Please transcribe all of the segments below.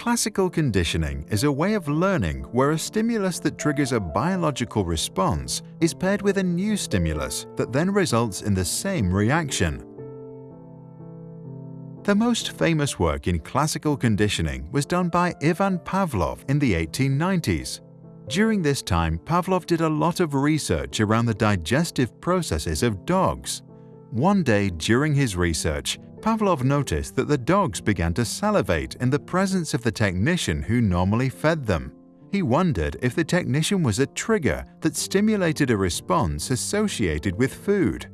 Classical conditioning is a way of learning where a stimulus that triggers a biological response is paired with a new stimulus that then results in the same reaction. The most famous work in classical conditioning was done by Ivan Pavlov in the 1890s. During this time, Pavlov did a lot of research around the digestive processes of dogs. One day during his research, Pavlov noticed that the dogs began to salivate in the presence of the technician who normally fed them. He wondered if the technician was a trigger that stimulated a response associated with food.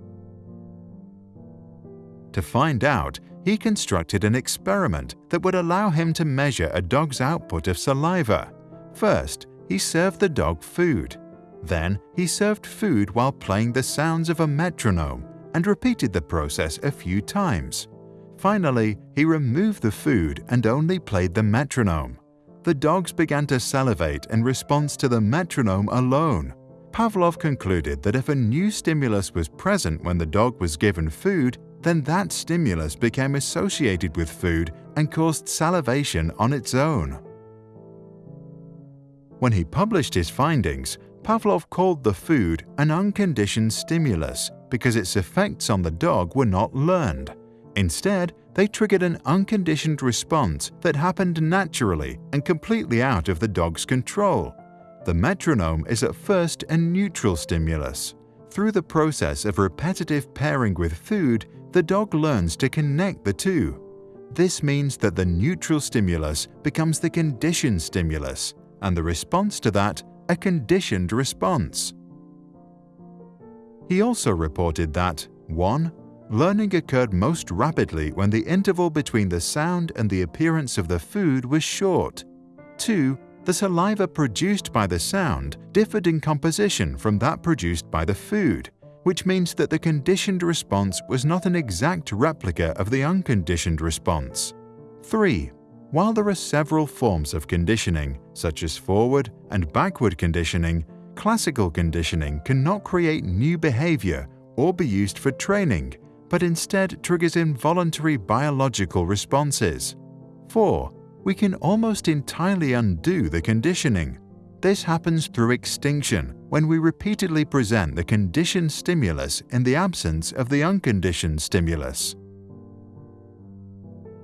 To find out, he constructed an experiment that would allow him to measure a dog's output of saliva. First, he served the dog food. Then, he served food while playing the sounds of a metronome and repeated the process a few times. Finally, he removed the food and only played the metronome. The dogs began to salivate in response to the metronome alone. Pavlov concluded that if a new stimulus was present when the dog was given food, then that stimulus became associated with food and caused salivation on its own. When he published his findings, Pavlov called the food an unconditioned stimulus because its effects on the dog were not learned. Instead, they triggered an unconditioned response that happened naturally and completely out of the dog's control. The metronome is at first a neutral stimulus. Through the process of repetitive pairing with food, the dog learns to connect the two. This means that the neutral stimulus becomes the conditioned stimulus, and the response to that a conditioned response. He also reported that 1. Learning occurred most rapidly when the interval between the sound and the appearance of the food was short. 2. The saliva produced by the sound differed in composition from that produced by the food, which means that the conditioned response was not an exact replica of the unconditioned response. 3. While there are several forms of conditioning, such as forward and backward conditioning, classical conditioning cannot create new behavior or be used for training but instead triggers involuntary biological responses. 4. We can almost entirely undo the conditioning. This happens through extinction when we repeatedly present the conditioned stimulus in the absence of the unconditioned stimulus.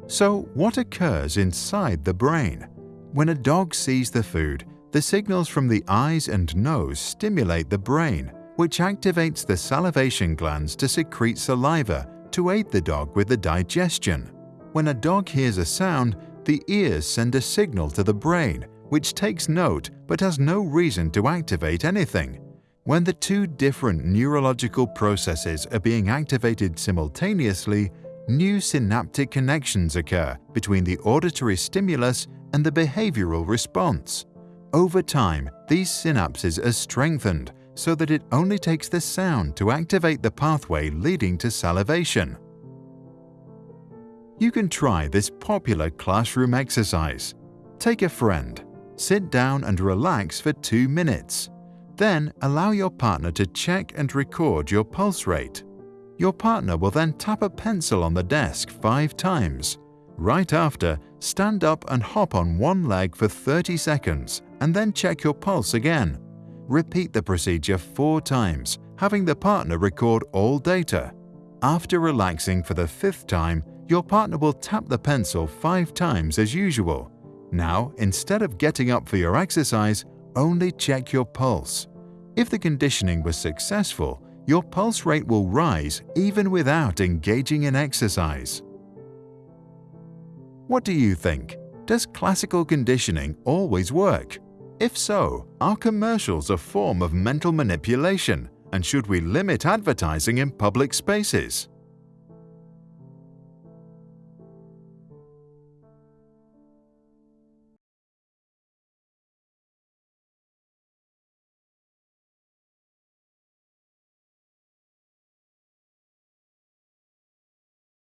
So what occurs inside the brain? When a dog sees the food, the signals from the eyes and nose stimulate the brain, which activates the salivation glands to secrete saliva to aid the dog with the digestion. When a dog hears a sound, the ears send a signal to the brain, which takes note but has no reason to activate anything. When the two different neurological processes are being activated simultaneously, new synaptic connections occur between the auditory stimulus and the behavioral response. Over time, these synapses are strengthened so that it only takes the sound to activate the pathway leading to salivation. You can try this popular classroom exercise. Take a friend, sit down and relax for two minutes. Then allow your partner to check and record your pulse rate. Your partner will then tap a pencil on the desk five times. Right after, stand up and hop on one leg for 30 seconds and then check your pulse again. Repeat the procedure four times, having the partner record all data. After relaxing for the fifth time, your partner will tap the pencil five times as usual. Now, instead of getting up for your exercise, only check your pulse. If the conditioning was successful, your pulse rate will rise even without engaging in exercise. What do you think? Does classical conditioning always work? If so, are commercials a form of mental manipulation and should we limit advertising in public spaces?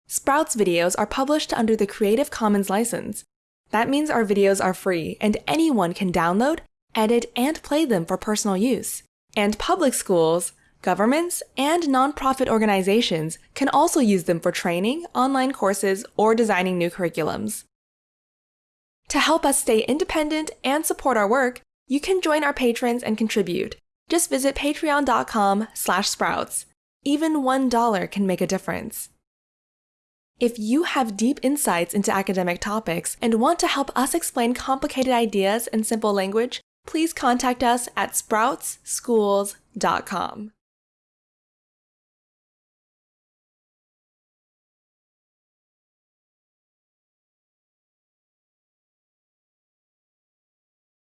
Sprouts videos are published under the Creative Commons license. That means our videos are free and anyone can download, edit, and play them for personal use. And public schools, governments, and nonprofit organizations can also use them for training, online courses, or designing new curriculums. To help us stay independent and support our work, you can join our patrons and contribute. Just visit patreon.com slash sprouts. Even $1 can make a difference. If you have deep insights into academic topics and want to help us explain complicated ideas in simple language, please contact us at sproutsschools.com.